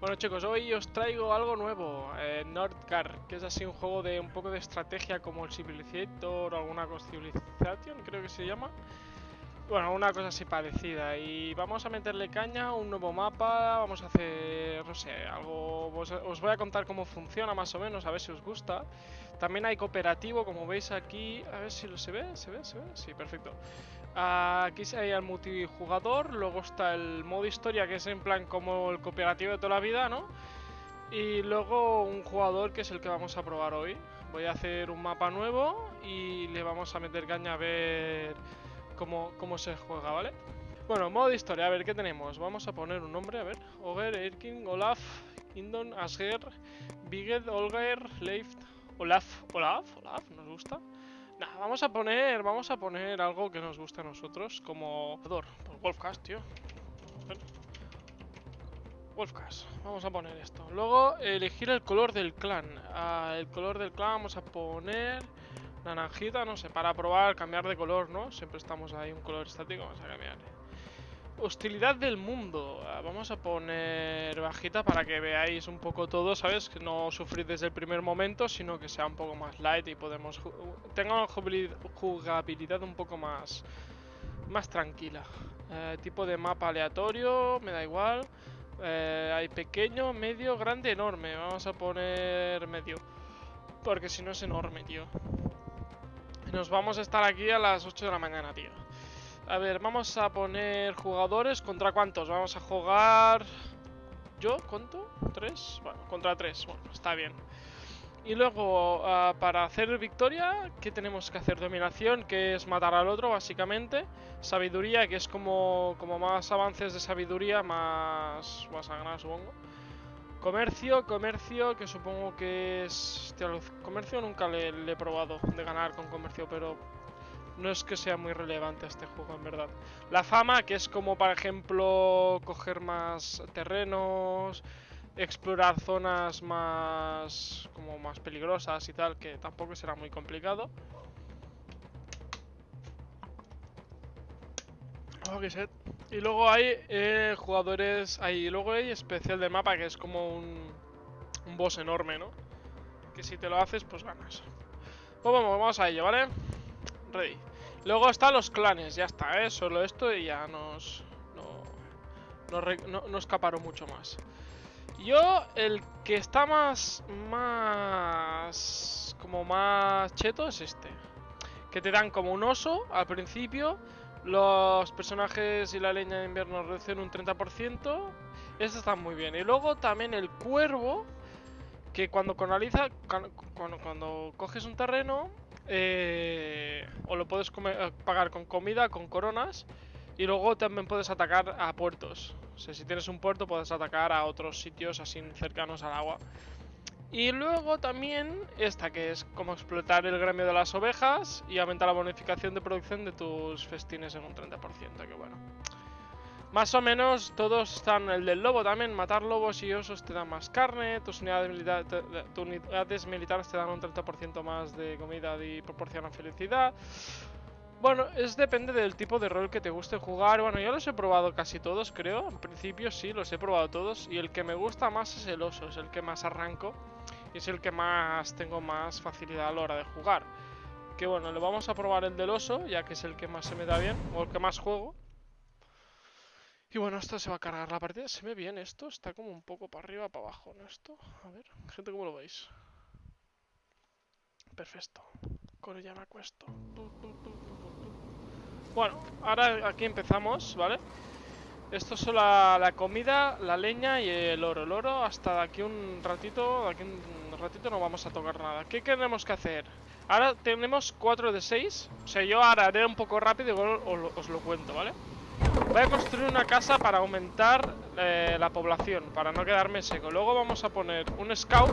Bueno chicos, hoy os traigo algo nuevo, eh, que es así un juego de un poco de estrategia como el Civilizator o alguna Civilization, creo que se llama. Bueno, una cosa así parecida. Y vamos a meterle caña, un nuevo mapa, vamos a hacer, no sé, algo... Os, voy a contar cómo funciona más o menos, a ver si os gusta. También hay cooperativo, como veis aquí, a ver si lo se ve, se ve, se ve, sí, perfecto. Aquí hay el multijugador, luego está el modo historia, que es en plan como el cooperativo de toda la vida, ¿no? Y luego un jugador que es el que vamos a probar hoy. Voy a hacer un mapa nuevo y le vamos a meter caña a ver cómo, se juega, ¿vale? Bueno, modo historia, a ver, ¿qué tenemos? Vamos a poner un nombre, a ver. Oger, Erkin, Olaf, Indon, Asger, Biged, Olger, Leif, Olaf, Olaf, Olaf, ¿nos gusta? Nah, vamos a poner, vamos a poner algo que nos guste a nosotros, como... Por Wolfcast, tío. Wolfcast, vamos a poner esto. Luego, elegir el color del clan. Ah, el color del clan vamos a poner... Naranjita, no sé, para probar, cambiar de color, ¿no? Siempre estamos ahí un color estático, vamos a cambiar. Hostilidad del mundo. Ah, vamos a poner bajita para que veáis un poco todo, ¿sabes? Que no sufrir desde el primer momento, sino que sea un poco más light y podemos... Tenga jugabilidad un poco más... Más tranquila. Eh, tipo de mapa aleatorio, me da igual. Eh, hay pequeño, medio, grande, enorme. Vamos a poner medio. Porque si no es enorme, tío. Nos vamos a estar aquí a las 8 de la mañana, tío. A ver, vamos a poner jugadores. ¿Contra cuántos? Vamos a jugar... ¿Yo? ¿Cuánto? ¿Tres? Bueno, contra tres. Bueno, está bien. Y luego, ah, para hacer victoria, ¿qué tenemos que hacer? Dominación, que es matar al otro, básicamente. Sabiduría, que es como, como más avances de sabiduría, más vas a ganar, supongo. Comercio, comercio, que supongo que es... comercio nunca le, he probado de ganar con comercio, pero no es que sea muy relevante este juego, en verdad. La fama, que es como, por ejemplo, coger más terrenos, explorar zonas más... como más peligrosas y tal, que tampoco será muy complicado. Y luego hay eh, jugadores, hay, luego hay especial de mapa que es como un, un boss enorme, ¿no? Que si te lo haces, pues ganas. Pues vamos, vamos a ello, ¿vale? Ready. Luego están los clanes, ya está, ¿eh? Solo esto y ya nos... No, no, escaparon mucho más. Yo, el que está más... Más... Como más cheto es este. Que te dan como un oso al principio los personajes y la leña de invierno reducen un 30%. Eso está muy bien. Y luego también el cuervo, que cuando canaliza, cuando coges un terreno, eh, o lo puedes eh, pagar con comida, con coronas, y luego también puedes atacar a puertos. O sea, si tienes un puerto puedes atacar a otros sitios así cercanos al agua. Y luego también esta que es como explotar el gremio de las ovejas y aumentar la bonificación de producción de tus festines en un 30%, que bueno. Más o menos todos están, el del lobo también, matar lobos y osos te dan más carne, tus unidades, unidades militares te dan un 30% más de comida y proporcionan felicidad. Bueno, es depende del tipo de rol que te guste jugar. Bueno, yo los he probado casi todos, creo. En principio sí, los he probado todos. Y el que me gusta más es el oso, es el que más arranco. Y es el que más tengo más facilidad a la hora de jugar. Que bueno, le vamos a probar el del oso, ya que es el que más se me da bien, o el que más juego. Y bueno, esto se va a cargar la partida. ¿Se ve bien esto? Está como un poco para arriba, para abajo, ¿no? Esto, a ver, gente, ¿cómo lo veis? Perfecto. Con ya me acuesto. Bueno, ahora aquí empezamos, ¿vale? Esto es la, la, comida, la leña y el oro. El oro hasta de aquí un ratito, de aquí un ratito no vamos a tocar nada. ¿Qué tenemos que hacer? Ahora tenemos 4 de 6. O sea, yo ahora haré un poco rápido y os lo cuento, ¿vale? Voy a construir una casa para aumentar eh, la población, para no quedarme seco. Luego vamos a poner un scout,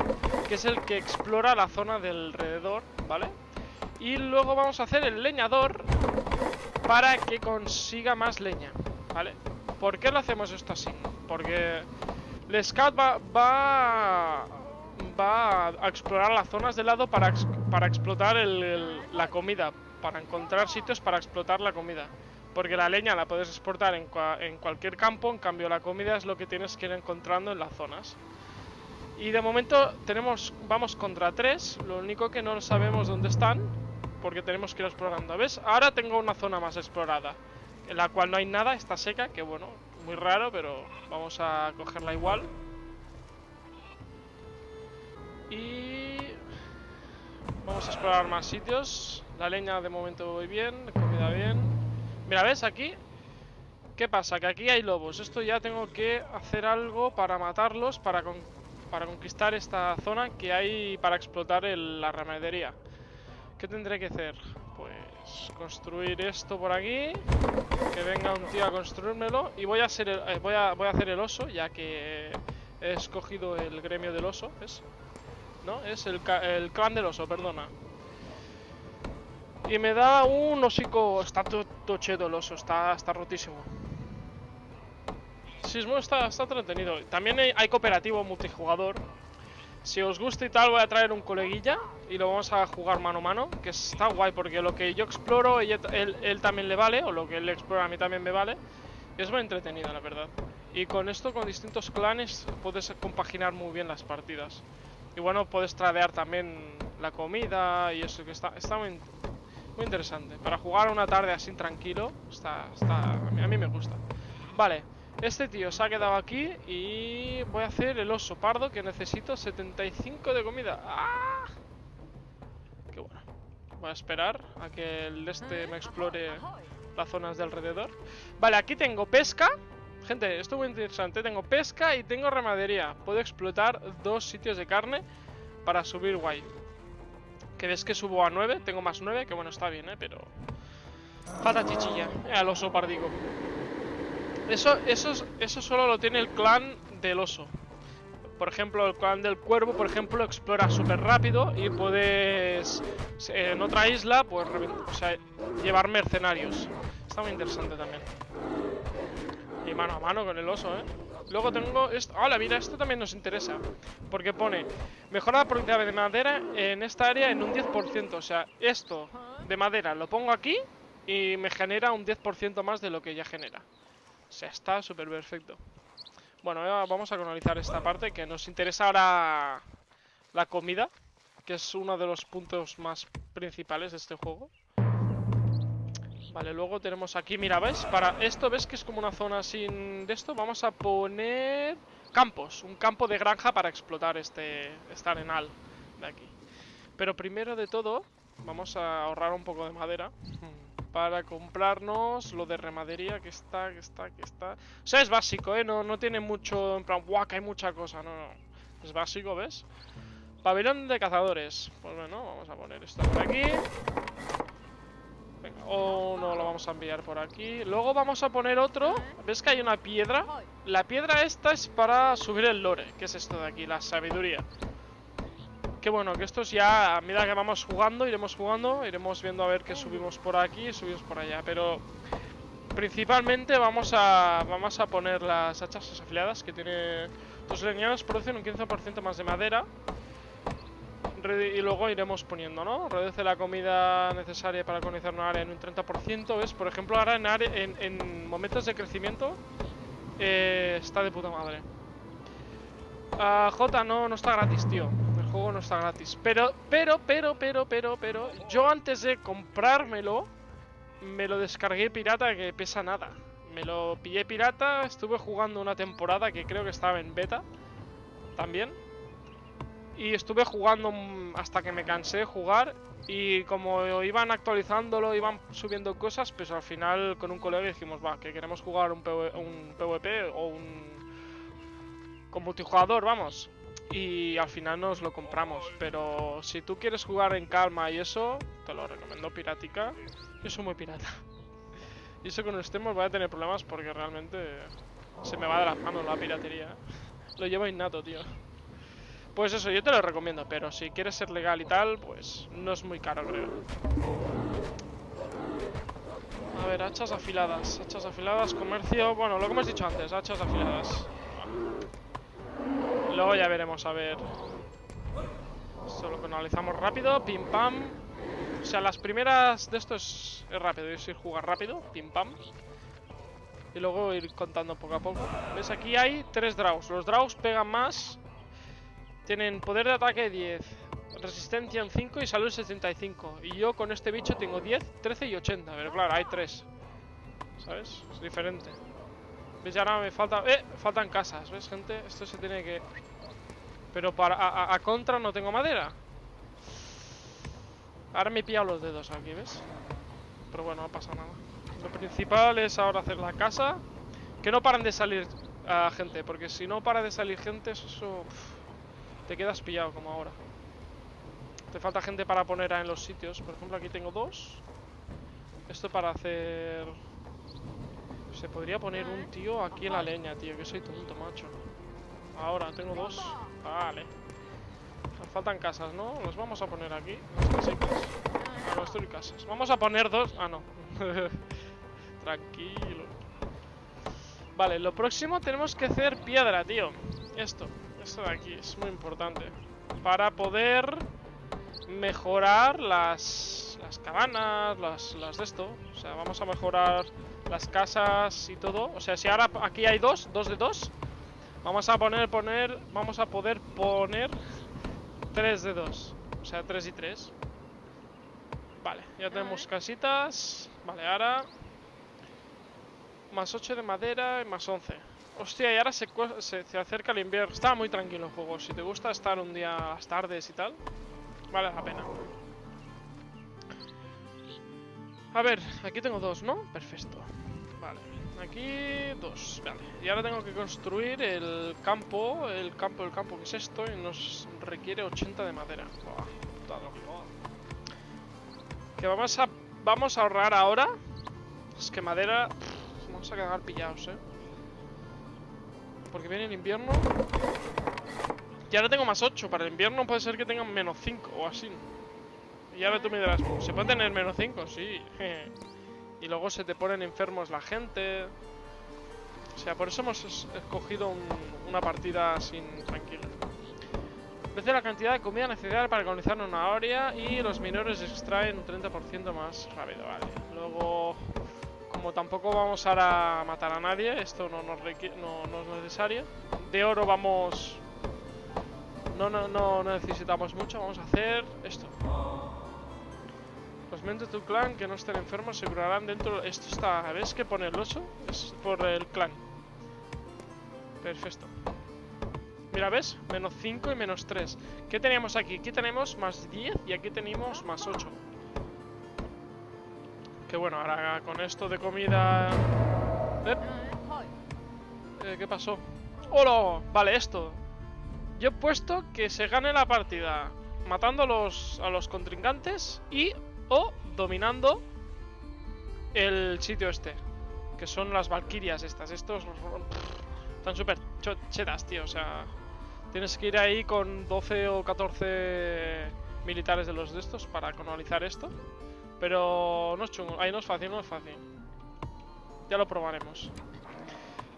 que es el que explora la zona del alrededor, ¿vale? Y luego vamos a hacer el leñador para que consiga más leña, ¿vale? ¿Por qué lo hacemos esto así? Porque el scout va, va, a explorar las zonas de lado para, para explotar la comida, para encontrar sitios para explotar la comida. Porque la leña la puedes exportar en, cualquier campo, en cambio la comida es lo que tienes que ir encontrando en las zonas. Y de momento tenemos, vamos contra tres, lo único que no sabemos dónde están, porque tenemos que ir explorando. ¿Ves? Ahora tengo una zona más explorada, en la cual no hay nada, está seca, que bueno, muy raro, pero vamos a cogerla igual. Y... Vamos a explorar más sitios. La leña de momento voy bien, comida bien. Mira, ¿ves? Aquí ¿Qué pasa? Que aquí hay lobos. Esto ya tengo que hacer algo para matarlos, para, para conquistar esta zona que hay para explotar la ramadería. ¿Qué tendré que hacer? Pues construir esto por aquí. Que venga un tío a construírmelo. Y voy a, hacer el, eh, voy a, voy a hacer el oso, ya que he escogido el gremio del oso. ¿Ves? ¿No? Es el, el clan del oso, perdona. Y me da un hocico. Está oso, está, está rotísimo. Sismo está, está entretenido. También hay cooperativo multijugador si os gusta y tal, voy a traer un coleguilla y lo vamos a jugar mano a mano, que está guay, porque lo que yo exploro, él, él, también le vale, o lo que él explora a mí también me vale. Y es muy entretenido, la verdad. Y con esto, con distintos clanes, puedes compaginar muy bien las partidas. Y bueno, puedes tradear también la comida y eso, que está, está muy, muy interesante. Para jugar una tarde así tranquilo, está, está, a mí me gusta. Vale, este tío se ha quedado aquí y voy a hacer el oso pardo que necesito 75 de comida. ¡Ah! Qué bueno. Voy a esperar a que el este me explore las zonas de alrededor. Vale, aquí tengo pesca. Gente, esto es muy interesante. Tengo pesca y tengo ramadería. Puedo explotar dos sitios de carne para subir guay. Ves que subo a 9, tengo más 9, que bueno, está bien, ¿eh? Pero... Falta chichilla, al oso pardigo. Eso, eso, eso solo lo tiene el clan del oso. Por ejemplo, el clan del cuervo, por ejemplo, explora súper rápido y puedes en otra isla, pues, llevar mercenarios. Está muy interesante también. Y mano a mano con el oso, ¿eh? Luego tengo esto. ¡Hola! Mira, esto también nos interesa. Porque pone mejora la productividad de madera en esta área en un 10%. O sea, esto de madera lo pongo aquí y me genera un 10% más de lo que ya genera. O sea, está súper perfecto. Bueno, vamos a colonizar esta parte que nos interesa ahora la comida, que es uno de los puntos más principales de este juego. Vale, luego tenemos aquí, mira, ¿ves? Para esto, ¿ves que es como una zona sin de esto? Vamos a poner campos, un campo de granja para explotar este, este arenal de aquí. Pero primero de todo, vamos a ahorrar un poco de madera para comprarnos lo de remadería que está, que está, que está. O sea, es básico, ¿eh? No, no tiene mucho, en plan, guau, que hay mucha cosa, no, no. Es básico, ¿ves? Pabellón de cazadores. Pues bueno, vamos a poner esto por aquí. Lo vamos a enviar por aquí. Luego vamos a poner otro. ¿Ves que hay una piedra? La piedra esta es para subir el lore, que es esto de aquí, la sabiduría que bueno, que estos ya, a medida que vamos jugando, iremos jugando, iremos viendo a ver qué subimos por aquí y subimos por allá, pero principalmente vamos a vamos a poner las hachas afiliadas que tiene los leñanos producen un 15% más de madera y luego iremos poniendo, ¿no? Reduce la comida necesaria para colonizar una área en un 30%, ¿ves? Por ejemplo, ahora en, en, momentos de crecimiento eh, está de puta madre. Uh, J no, no está gratis, tío juego no está gratis. Pero, pero, pero, pero, pero, pero, yo antes de comprármelo, me lo descargué pirata que pesa nada. Me lo pillé pirata, estuve jugando una temporada que creo que estaba en beta también. Y estuve jugando hasta que me cansé de jugar. Y como iban actualizándolo, iban subiendo cosas, pues al final con un colega dijimos, va, que queremos jugar un, PvP o un... Con multijugador, vamos y al final nos lo compramos. Pero si tú quieres jugar en calma y eso, te lo recomiendo piratica. Yo soy muy pirata. Y eso con estemos voy a tener problemas porque realmente se me va de las manos la piratería. Lo llevo innato, tío. Pues eso, yo te lo recomiendo, pero si quieres ser legal y tal, pues no es muy caro, creo. A ver, hachas afiladas. Hachas afiladas, comercio... Bueno, lo que hemos dicho antes, hachas afiladas. Luego ya veremos, a ver. Solo lo analizamos rápido. Pim pam. O sea, las primeras de esto es, es rápido, es ir jugar rápido, pim pam. Y luego ir contando poco a poco. ¿Ves? Aquí hay tres draws. Los draws pegan más. Tienen poder de ataque 10, resistencia en 5 y salud 75. Y yo con este bicho tengo 10, 13 y 80. Pero claro, hay tres. ¿Sabes? Es diferente. ¿Ves? Y ahora me falta... ¡Eh! Faltan casas, ¿ves, gente? Esto se tiene que... Pero para a, contra no tengo madera. Ahora me he pillado los dedos aquí, ¿ves? Pero bueno, no pasa nada. Lo principal es ahora hacer la casa. Que no paran de salir ah, gente, porque si no para de salir gente, eso... uf, te quedas pillado como ahora. Te falta gente para poner en los sitios. Por ejemplo, aquí tengo dos. Esto para hacer... Se podría poner un tío aquí en la leña, tío. Que soy tonto, macho. Ahora, tengo dos. Vale. Nos faltan casas, ¿no? Los vamos a poner aquí. Casitas. Ah, casas. Vamos a poner dos. Ah, no. Tranquilo. Vale, lo próximo tenemos que hacer piedra, tío. Esto. Esto de aquí es muy importante. Para poder mejorar las, las cabanas, las, las de esto. O sea, vamos a mejorar las casas y todo. O sea, si ahora aquí hay dos, dos de dos. Vamos a poner, poner, vamos a poder poner 3 de 2. O sea, 3 y 3. Vale, ya tenemos casitas. Vale, ahora... Más 8 de madera y más 11. Hostia, y ahora se, se, se acerca el invierno. Está muy tranquilo el juego. Si te gusta estar un día las tardes y tal, vale la pena. A ver, aquí tengo dos, ¿no? Perfecto. Vale, aquí dos. Vale, y ahora tengo que construir el campo, el campo, el campo, que es esto, y nos requiere 80 de madera. Buah. Que vamos a, vamos a ahorrar ahora. Es que madera, vamos a cagar pillados, eh. Porque viene el invierno. Y ahora tengo más 8. Para el invierno puede ser que tengan menos 5 o así. Y ahora tú me dirás, ¿se puede tener menos 5? Sí. y luego se te ponen enfermos la gente. O sea, por eso hemos es- escogido un- una partida sin tranquila. Vence la cantidad de comida necesaria para colonizar una área y los minores extraen un 30% más rápido, vale. Luego, como tampoco vamos a matar a nadie, esto no es necesario. De oro vamos... No, no, no necesitamos mucho, vamos a hacer esto. Los miembros de tu clan que no estén enfermos se curarán dentro... Esto está... ¿Ves que pone el oso? Es por el clan. Perfecto. Mira, ¿ves? Menos 5 y menos 3. ¿Qué teníamos aquí? Aquí tenemos más 10 y aquí tenemos más 8. Bueno, ahora con esto de comida... Eh, eh, ¿Qué pasó? ¡Hola! Vale, esto. Yo he puesto que se gane la partida matando a los, a los contrincantes y o dominando el sitio este. Que son las valquirias estas. Estos están súper chetas, tío. O sea, tienes que ir ahí con 12 o 14 militares de los de estos para colonizar esto. Pero no es chungo. Ahí no es fácil, no es fácil. Ya lo probaremos.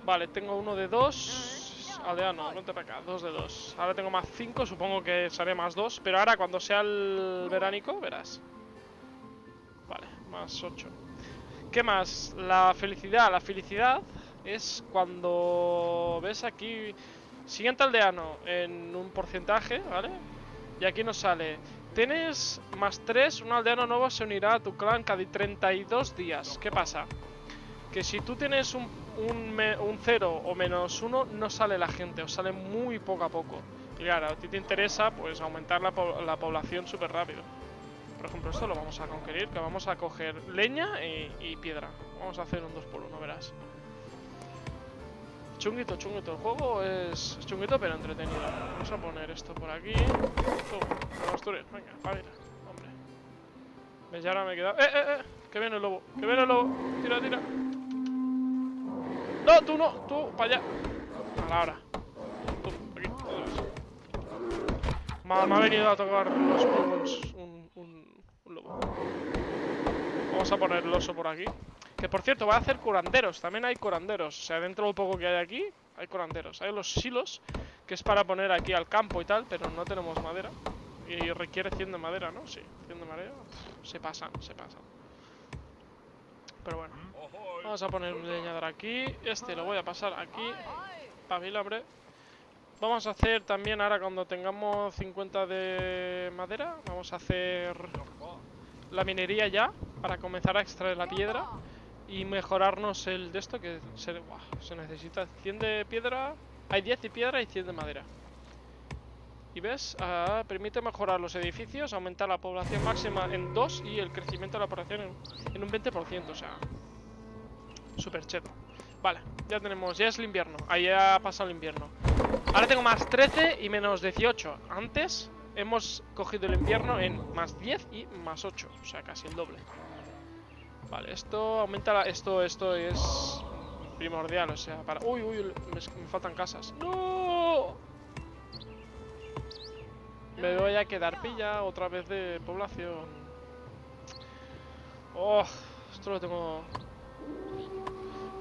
Vale, tengo uno de dos. Aldeano, vente para acá. Dos de dos. Ahora tengo más cinco, supongo que seré más dos. Pero ahora cuando sea el veránico, verás. Vale, más ocho. ¿Qué más? La felicidad. La felicidad es cuando ves aquí siguiente aldeano en un porcentaje, ¿vale? Y aquí nos sale. Tienes más 3, un aldeano nuevo se unirá a tu clan cada 32 días. ¿Qué pasa? Que si tú tienes un, un, un 0 o menos 1, no sale la gente, o sale muy poco a poco. Y claro, a ti te interesa pues aumentar la, la población súper rápido. Por ejemplo, esto lo vamos a conquerir, que vamos a coger leña y, y piedra. Vamos a hacer un 2 por 1 verás. Chunguito, chunguito. El juego es chunguito pero entretenido. Vamos a poner esto por aquí. Tú. Venga, a ver. Hombre. ¿Ves? Ya ahora me he quedado... ¡Eh, eh, eh! Que viene el lobo. Que viene el lobo. Tira, tira. No, tú no. Tú, para allá. A la hora. Tú, aquí. Me ha, me venido a tocar los pulmones un, un lobo. Vamos a poner el oso por aquí. Que por cierto, va a hacer curanderos. También hay curanderos. O sea, dentro de lo poco que hay aquí, hay curanderos. Hay los silos, que es para poner aquí al campo y tal, pero no tenemos madera. Y requiere 100 de madera, ¿no? Sí, 100 de madera. Se pasan, se pasan. Pero bueno. Vamos a poner un leñador aquí. Este lo voy a pasar aquí. Pavilambre. Vamos a hacer también ahora cuando tengamos 50 de madera. Vamos a hacer la minería ya. Para comenzar a extraer la piedra. Y mejorarnos el de esto que se, buah, se necesita 100 de piedra. Hay 10 de piedra y 100 de madera. Y ves, ah, permite mejorar los edificios, aumentar la población máxima en 2 y el crecimiento de la población en, en un 20%, o sea, súper cheto. Vale, ya tenemos, ya es el invierno, ahí ya ha pasado el invierno. Ahora tengo más 13 y menos 18. Antes hemos cogido el invierno en más 10 y más 8, o sea, casi el doble. Vale, esto aumenta la, esto, esto es primordial, o sea, para... Uy, uy, me, faltan casas. ¡No! Me voy a quedar pilla otra vez de población. Oh, esto lo tengo...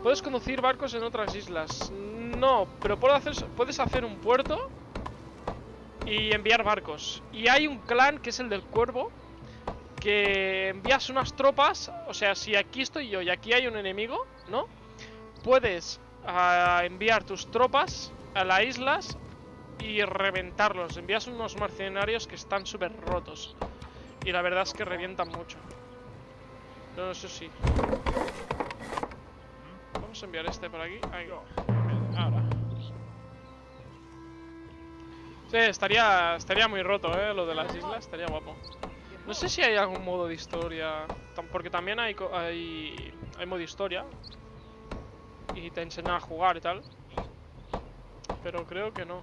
¿Puedes conducir barcos en otras islas? No, pero puedo hacer, puedes hacer un puerto y enviar barcos. Y hay un clan que es el del cuervo que envías unas tropas, o sea, si aquí estoy yo y aquí hay un enemigo, ¿no? Puedes uh, enviar tus tropas a las islas y reventarlos. Envías unos mercenarios que están súper rotos. Y la verdad es que revientan mucho. No, eso sí. Vamos a enviar este por aquí. Ahí. Ahora. Sí, estaría, estaría muy roto, ¿eh? Lo de las islas. Estaría guapo. No sé si hay algún modo de historia. Porque también hay, hay, hay modo historia. Y te enseñan a jugar y tal. Pero creo que no.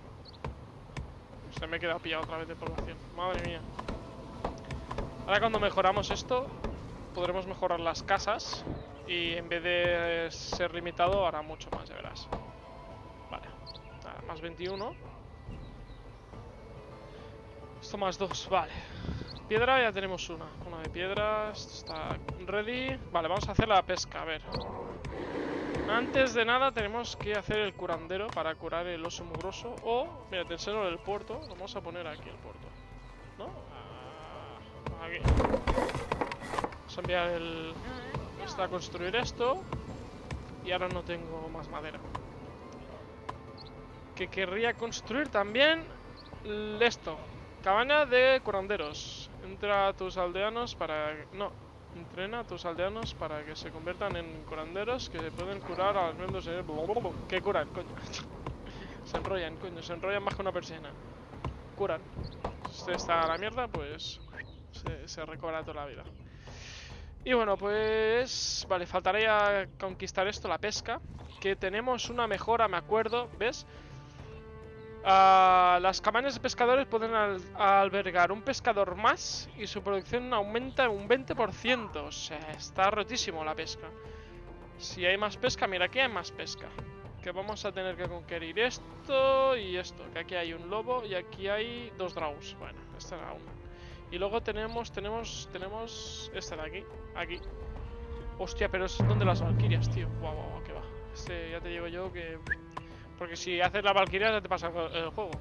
Se me he quedado pillado otra vez de población. Madre mía. Ahora cuando mejoramos esto, podremos mejorar las casas. Y en vez de ser limitado, hará mucho más, ya verás. Vale. más 21. Esto más 2, vale. Piedra ya tenemos una. Una de piedras. Está ready. Vale, vamos a hacer la pesca, a ver. Antes de nada tenemos que hacer el curandero para curar el oso mugroso. O, mira, te enseño el puerto. Vamos a poner aquí el puerto. ¿No? Ah, aquí. Vamos a enviar el... Está a construir esto. Y ahora no tengo más madera. Que querría construir también esto. Cabaña de curanderos. Entra a tus aldeanos para... No, Entrena a tus aldeanos para que se conviertan en curanderos que pueden curar a los miembros de... ¿Qué curan, coño? se enrollan, coño, se enrollan más que una persiana. Curan. Si usted está a la mierda, pues se, se recobra toda la vida. Y bueno, pues... Vale, faltaría conquistar esto, la pesca. Que tenemos una mejora, me acuerdo, ¿ves? Uh, las cabañas de pescadores pueden al albergar un pescador más y su producción aumenta un 20%. O sea, está rotísimo la pesca. Si hay más pesca, mira, aquí hay más pesca. Que vamos a tener que conquistar esto y esto. Que aquí hay un lobo y aquí hay dos draws. Bueno, este era uno. Y luego tenemos, tenemos, tenemos este de aquí. Aquí. Hostia, pero es donde las valquirias, tío. Guau, guau, que va. Este ya te digo yo que porque si haces la valquiria ya te pasa el juego.